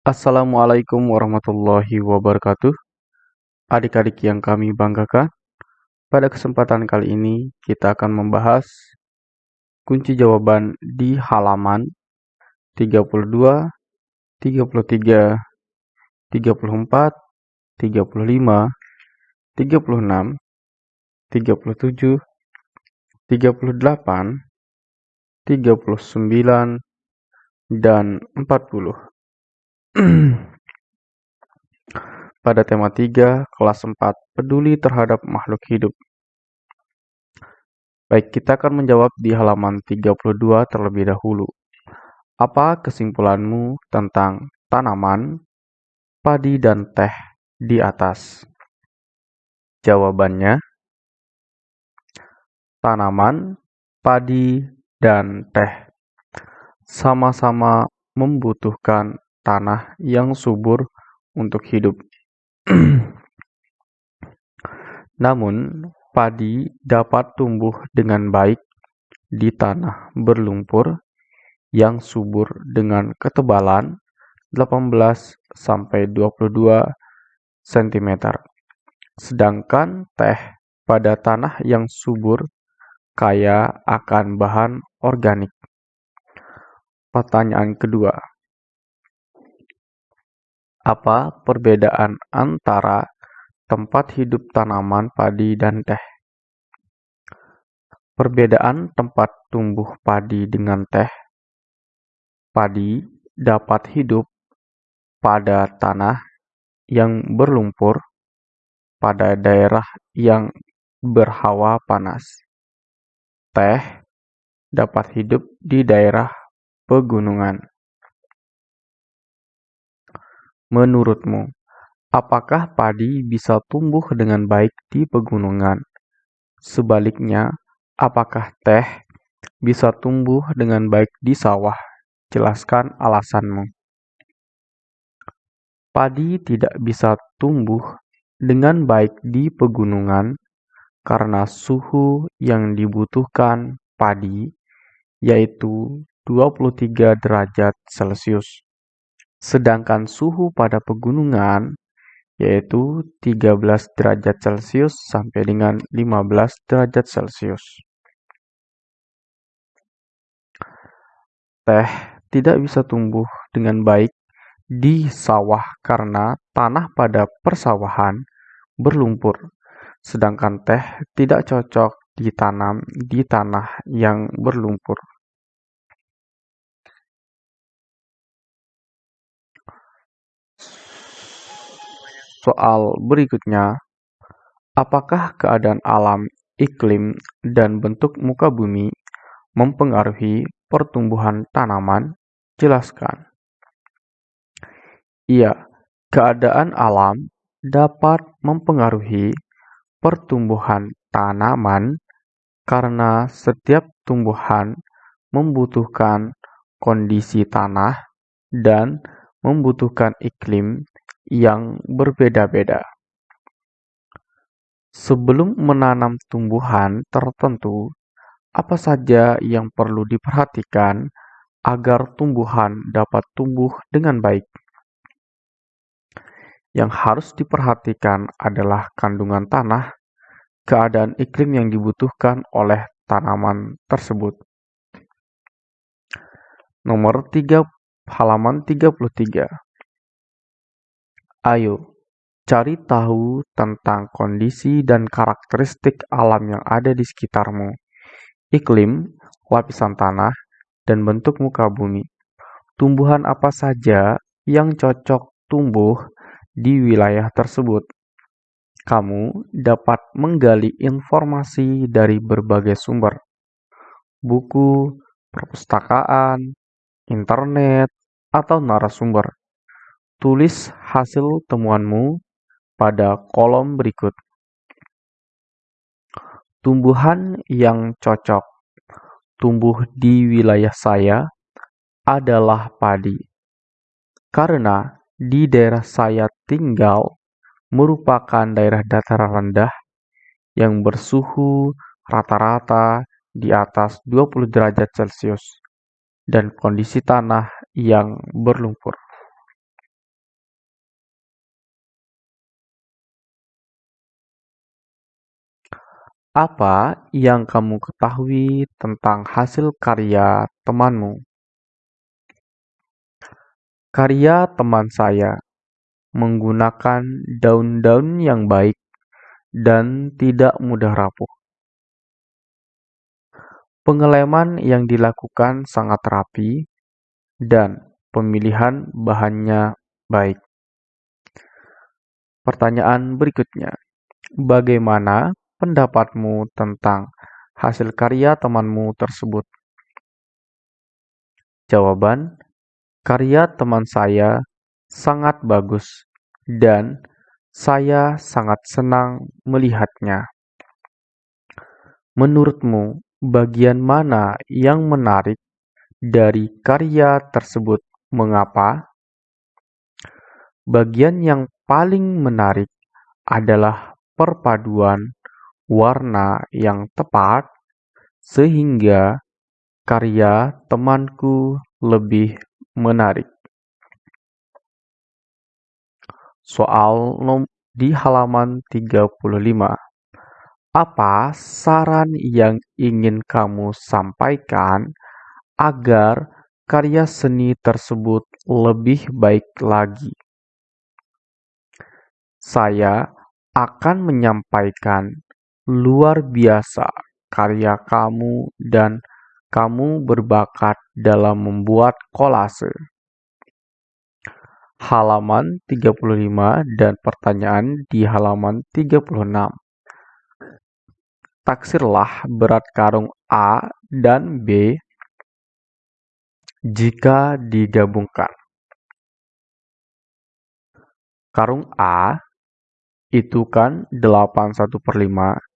Assalamualaikum warahmatullahi wabarakatuh. Adik-adik yang kami banggakan, pada kesempatan kali ini kita akan membahas kunci jawaban di halaman 32, 33, 34, 35, 36, 37, 38, 39, dan 40. Pada tema 3, kelas 4, peduli terhadap makhluk hidup. Baik, kita akan menjawab di halaman 32 terlebih dahulu. Apa kesimpulanmu tentang tanaman, padi, dan teh di atas? Jawabannya, tanaman, padi, dan teh sama-sama membutuhkan tanah yang subur untuk hidup. Namun, padi dapat tumbuh dengan baik di tanah berlumpur yang subur dengan ketebalan 18 sampai 22 cm. Sedangkan teh pada tanah yang subur kaya akan bahan organik. Pertanyaan kedua, apa perbedaan antara tempat hidup tanaman padi dan teh? Perbedaan tempat tumbuh padi dengan teh. Padi dapat hidup pada tanah yang berlumpur pada daerah yang berhawa panas. Teh dapat hidup di daerah pegunungan. Menurutmu, apakah padi bisa tumbuh dengan baik di pegunungan? Sebaliknya, apakah teh bisa tumbuh dengan baik di sawah? Jelaskan alasanmu. Padi tidak bisa tumbuh dengan baik di pegunungan karena suhu yang dibutuhkan padi yaitu 23 derajat Celcius. Sedangkan suhu pada pegunungan yaitu 13 derajat Celcius sampai dengan 15 derajat Celcius. Teh tidak bisa tumbuh dengan baik di sawah karena tanah pada persawahan berlumpur, sedangkan teh tidak cocok ditanam di tanah yang berlumpur. Soal berikutnya, apakah keadaan alam, iklim, dan bentuk muka bumi mempengaruhi pertumbuhan tanaman? Jelaskan. Iya, keadaan alam dapat mempengaruhi pertumbuhan tanaman karena setiap tumbuhan membutuhkan kondisi tanah dan membutuhkan iklim yang berbeda-beda. Sebelum menanam tumbuhan tertentu, apa saja yang perlu diperhatikan agar tumbuhan dapat tumbuh dengan baik? Yang harus diperhatikan adalah kandungan tanah, keadaan iklim yang dibutuhkan oleh tanaman tersebut. Nomor 3 halaman 33. Ayo, cari tahu tentang kondisi dan karakteristik alam yang ada di sekitarmu, iklim, lapisan tanah, dan bentuk muka bumi. Tumbuhan apa saja yang cocok tumbuh di wilayah tersebut. Kamu dapat menggali informasi dari berbagai sumber, buku, perpustakaan, internet, atau narasumber Tulis hasil temuanmu pada kolom berikut. Tumbuhan yang cocok tumbuh di wilayah saya adalah padi. Karena di daerah saya tinggal merupakan daerah dataran rendah yang bersuhu rata-rata di atas 20 derajat Celcius dan kondisi tanah yang berlumpur. Apa yang kamu ketahui tentang hasil karya temanmu? Karya teman saya menggunakan daun-daun yang baik dan tidak mudah rapuh. Pengeleman yang dilakukan sangat rapi dan pemilihan bahannya baik. Pertanyaan berikutnya, bagaimana pendapatmu tentang hasil karya temanmu tersebut? Jawaban, karya teman saya sangat bagus dan saya sangat senang melihatnya. Menurutmu, bagian mana yang menarik dari karya tersebut? Mengapa? Bagian yang paling menarik adalah perpaduan warna yang tepat sehingga karya temanku lebih menarik. Soal di halaman 35. Apa saran yang ingin kamu sampaikan agar karya seni tersebut lebih baik lagi? Saya akan menyampaikan luar biasa karya kamu dan kamu berbakat dalam membuat kolase. Halaman 35 dan pertanyaan di halaman 36. Taksirlah berat karung A dan B jika digabungkan. Karung A itu kan 8 1 per 5.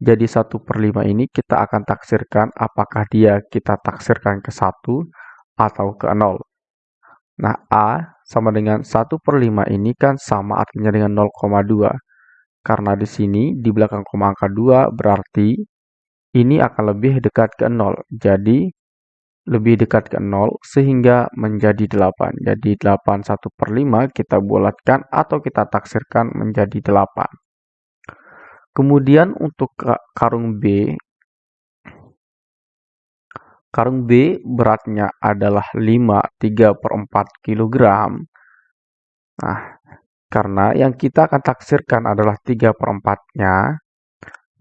Jadi 1 per 5 ini kita akan taksirkan apakah dia kita taksirkan ke 1 atau ke 0. Nah, A sama dengan 1 per 5 ini kan sama artinya dengan 0,2. Karena di sini di belakang koma angka 2 berarti ini akan lebih dekat ke 0. Jadi lebih dekat ke 0 sehingga menjadi 8. Jadi 8 1 per 5 kita bulatkan atau kita taksirkan menjadi 8. Kemudian untuk karung B, karung B beratnya adalah 5 3 per 4 kg. Nah, karena yang kita akan taksirkan adalah 3 per 4-nya,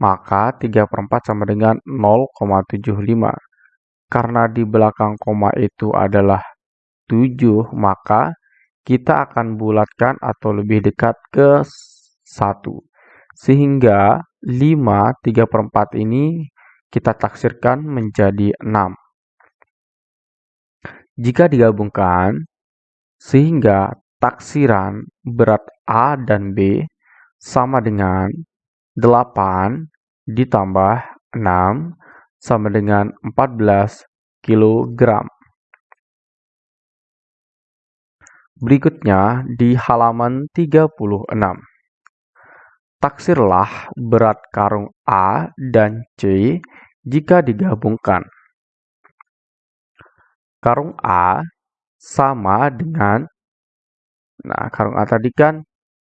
maka 3 per 4 sama dengan 0,75. Karena di belakang koma itu adalah 7, maka kita akan bulatkan atau lebih dekat ke 1. Sehingga 5, 3 per 4 ini kita taksirkan menjadi 6. Jika digabungkan, sehingga taksiran berat A dan B sama dengan 8 ditambah 6 sama dengan 14 kg. Berikutnya di halaman 36. Taksirlah berat karung A dan C jika digabungkan. Karung A sama dengan Nah, karung A tadi kan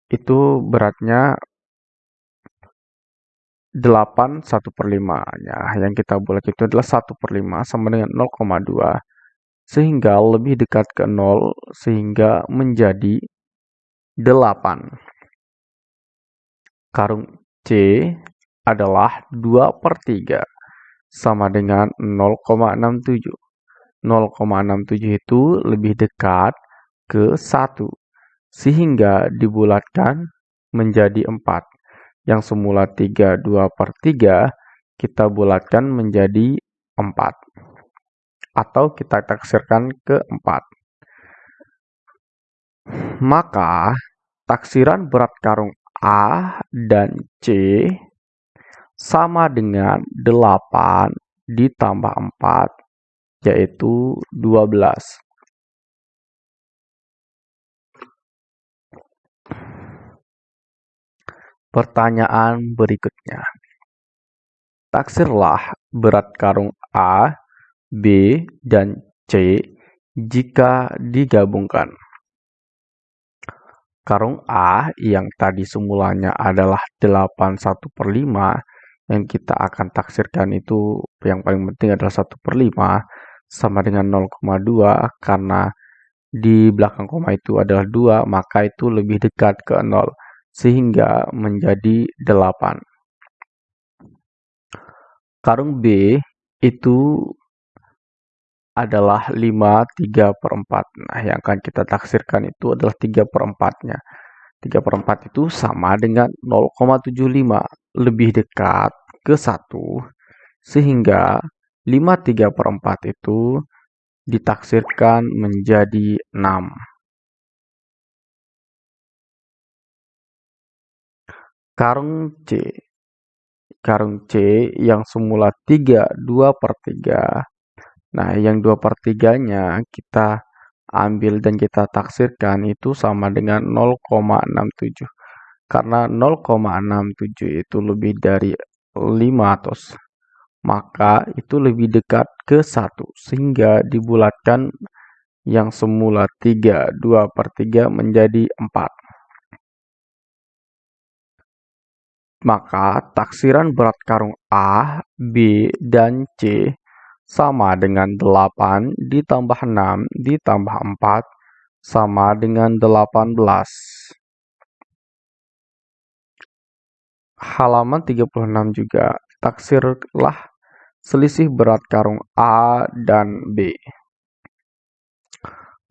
itu beratnya 8 1 per 5 ya, yang kita bulat itu adalah 1 per 5 sama dengan 0,2 sehingga lebih dekat ke 0 sehingga menjadi 8 karung C adalah 2 per 3 sama dengan 0,67 0,67 itu lebih dekat ke 1 sehingga dibulatkan menjadi 4 yang semula 3 2 per 3 kita bulatkan menjadi 4 atau kita taksirkan ke 4 maka taksiran berat karung A dan C sama dengan 8 ditambah 4 yaitu 12 Pertanyaan berikutnya. Taksirlah berat karung A, B, dan C jika digabungkan. Karung A yang tadi semulanya adalah 8 1 per 5 yang kita akan taksirkan itu yang paling penting adalah 1 per 5 sama dengan 0,2 karena di belakang koma itu adalah 2 maka itu lebih dekat ke 0 sehingga menjadi 8. Karung B itu adalah 5 3 per 4. Nah, yang akan kita taksirkan itu adalah 3 per 4-nya. 3 per 4 itu sama dengan 0,75. Lebih dekat ke 1. Sehingga 5 3 per 4 itu ditaksirkan menjadi 6. Karung C. Karung C yang semula 3 2 per 3 Nah, yang 2 per 3-nya kita ambil dan kita taksirkan itu sama dengan 0,67. Karena 0,67 itu lebih dari 5 atau maka itu lebih dekat ke 1 sehingga dibulatkan yang semula 3 2 per 3 menjadi 4 maka taksiran berat karung A, B, dan C sama dengan 8 ditambah 6 ditambah 4 sama dengan 18. Halaman 36 juga, taksirlah selisih berat karung A dan B.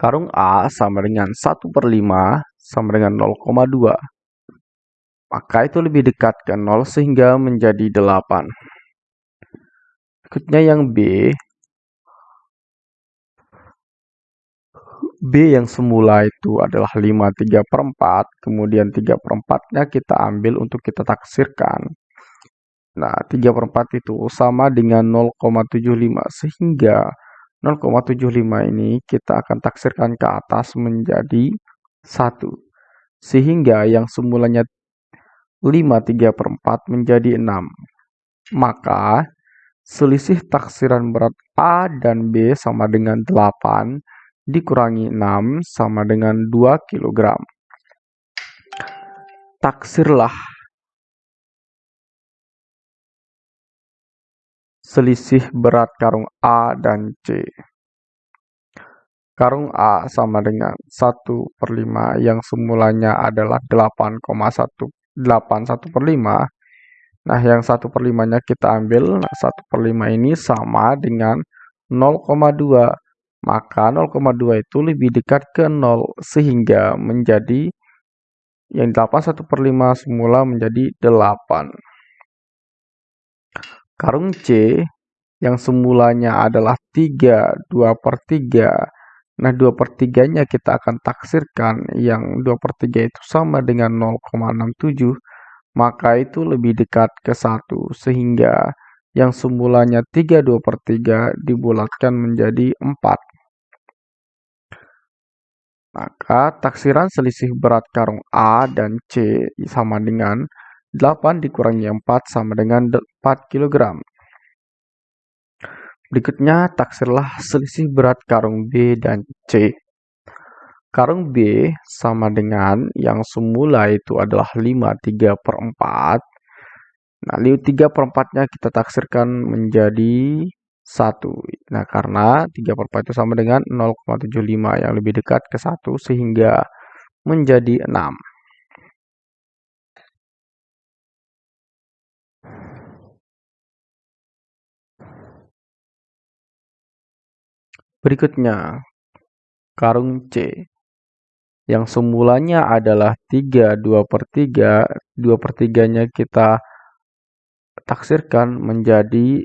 Karung A sama dengan 1 per 5 sama dengan 0,2. Maka itu lebih dekat ke 0 sehingga menjadi 8. Berikutnya yang B. B yang semula itu adalah 5 3 per 4, kemudian 3 per 4-nya kita ambil untuk kita taksirkan. Nah, 3 per 4 itu sama dengan 0,75, sehingga 0,75 ini kita akan taksirkan ke atas menjadi 1. Sehingga yang semulanya 5 3 per 4 menjadi 6. Maka Selisih taksiran berat A dan B sama dengan 8 dikurangi 6 sama dengan 2 kg. Taksirlah selisih berat karung A dan C. Karung A sama dengan 1 per 5 yang semulanya adalah 8,1 81 per 5 Nah, yang 1 per 5-nya kita ambil. Nah, 1 per 5 ini sama dengan 0,2. Maka 0,2 itu lebih dekat ke 0. Sehingga menjadi yang 8 1 per 5 semula menjadi 8. Karung C yang semulanya adalah 3, 2 per 3. Nah, 2 per 3-nya kita akan taksirkan yang 2 per 3 itu sama dengan 0,67 maka itu lebih dekat ke 1 sehingga yang semulanya 3 2 per 3 dibulatkan menjadi 4. Maka taksiran selisih berat karung A dan C sama dengan 8 dikurangi 4 sama dengan 4 kg. Berikutnya taksirlah selisih berat karung B dan C. Karung B sama dengan yang semula itu adalah 5 3 per 4. Nah, 3 per 4-nya kita taksirkan menjadi 1. Nah, karena 3 per 4 itu sama dengan 0,75 yang lebih dekat ke 1 sehingga menjadi 6. Berikutnya, karung C yang semulanya adalah 3 2 per 3, 2 per 3-nya kita taksirkan menjadi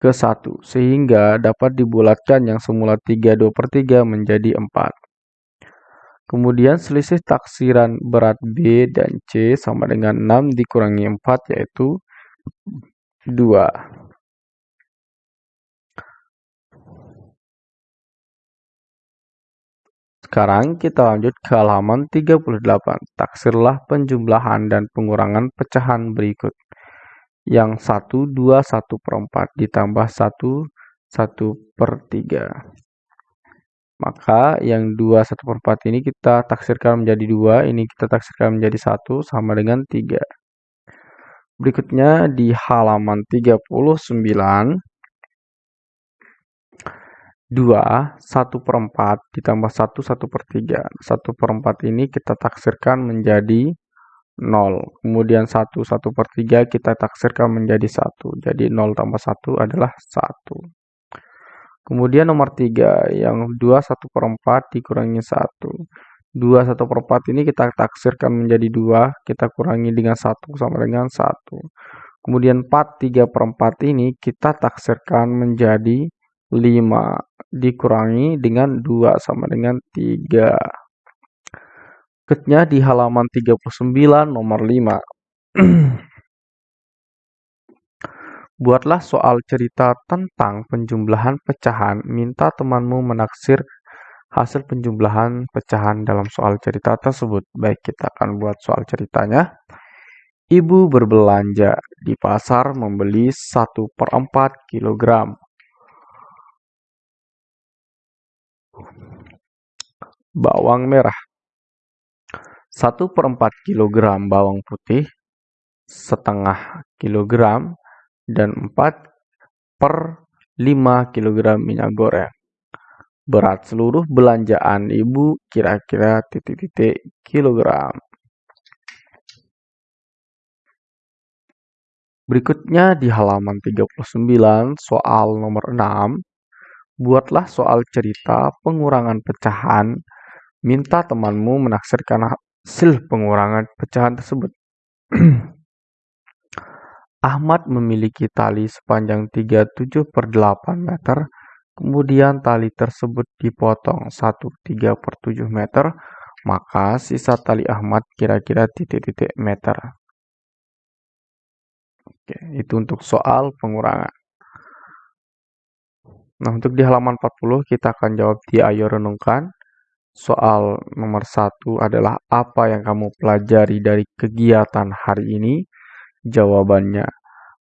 ke 1, sehingga dapat dibulatkan yang semula 3 2 per 3 menjadi 4. Kemudian selisih taksiran berat B dan C sama dengan 6 dikurangi 4 yaitu 2. Sekarang kita lanjut ke halaman 38. Taksirlah penjumlahan dan pengurangan pecahan berikut. Yang 1, 2, 1 per 4 ditambah 1, 1 per 3. Maka yang 2, 1 per 4 ini kita taksirkan menjadi 2, ini kita taksirkan menjadi 1 sama dengan 3. Berikutnya di halaman 39, 2, 1 per 4 ditambah 1, 1 per 3. 1 per 4 ini kita taksirkan menjadi 0. Kemudian 1, 1 per 3 kita taksirkan menjadi 1. Jadi 0 tambah 1 adalah 1. Kemudian nomor 3, yang 2, 1 per 4 dikurangi 1. 2, 1 per 4 ini kita taksirkan menjadi 2, kita kurangi dengan 1 sama dengan 1. Kemudian 4, 3 per 4 ini kita taksirkan menjadi 5 dikurangi dengan 2 sama dengan 3. Berikutnya di halaman 39 nomor 5. Buatlah soal cerita tentang penjumlahan pecahan. Minta temanmu menaksir hasil penjumlahan pecahan dalam soal cerita tersebut. Baik, kita akan buat soal ceritanya. Ibu berbelanja di pasar membeli 1 per 4 kilogram bawang merah. 1 per 4 kg bawang putih setengah kilogram dan 4 per 5 kg minyak goreng. Berat seluruh belanjaan ibu kira-kira titik-titik kilogram. Berikutnya di halaman 39 soal nomor 6 Buatlah soal cerita pengurangan pecahan. Minta temanmu menaksirkan hasil pengurangan pecahan tersebut. Ahmad memiliki tali sepanjang 37 per 8 meter, kemudian tali tersebut dipotong 1 3 per 7 meter, maka sisa tali Ahmad kira-kira titik-titik meter. Oke, itu untuk soal pengurangan. Nah, untuk di halaman 40 kita akan jawab di Ayo Renungkan. Soal nomor satu adalah apa yang kamu pelajari dari kegiatan hari ini? Jawabannya,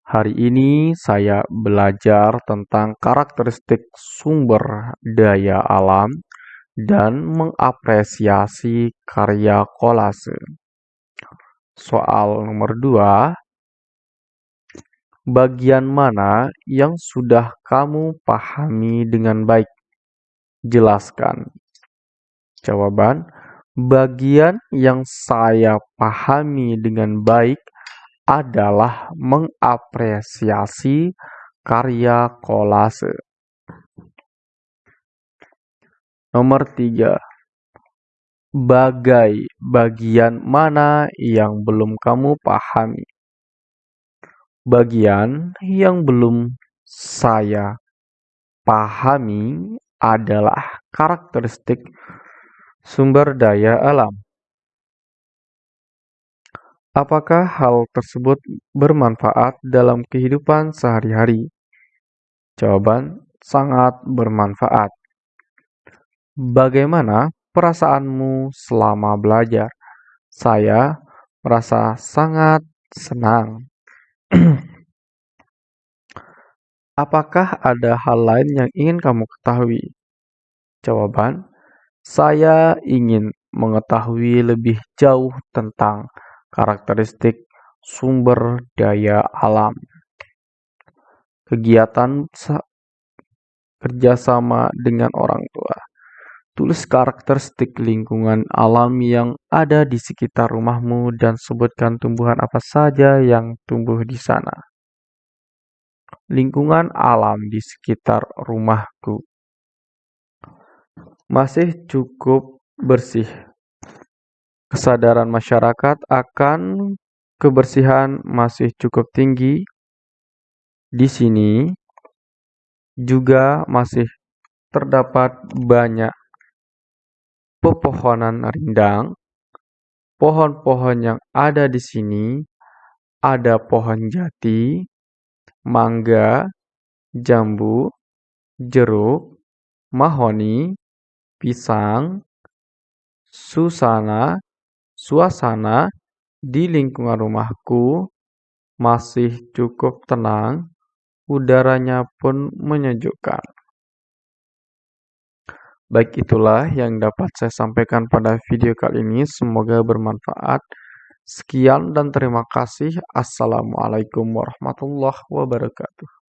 hari ini saya belajar tentang karakteristik sumber daya alam dan mengapresiasi karya kolase. Soal nomor dua, Bagian mana yang sudah kamu pahami dengan baik? Jelaskan. Jawaban, bagian yang saya pahami dengan baik adalah mengapresiasi karya kolase. Nomor tiga, bagai bagian mana yang belum kamu pahami? Bagian yang belum saya pahami adalah karakteristik sumber daya alam. Apakah hal tersebut bermanfaat dalam kehidupan sehari-hari? Jawaban sangat bermanfaat. Bagaimana perasaanmu selama belajar? Saya merasa sangat senang. Apakah ada hal lain yang ingin kamu ketahui? Jawaban, saya ingin mengetahui lebih jauh tentang karakteristik sumber daya alam. Kegiatan kerjasama dengan orang tua. Tulis karakteristik lingkungan alam yang ada di sekitar rumahmu dan sebutkan tumbuhan apa saja yang tumbuh di sana. Lingkungan alam di sekitar rumahku masih cukup bersih. Kesadaran masyarakat akan kebersihan masih cukup tinggi. Di sini juga masih terdapat banyak pepohonan rindang. Pohon-pohon yang ada di sini ada pohon jati, mangga, jambu, jeruk, mahoni, pisang, susana, suasana di lingkungan rumahku masih cukup tenang, udaranya pun menyejukkan. Baik itulah yang dapat saya sampaikan pada video kali ini. Semoga bermanfaat Sekian dan terima kasih. Assalamualaikum warahmatullahi wabarakatuh.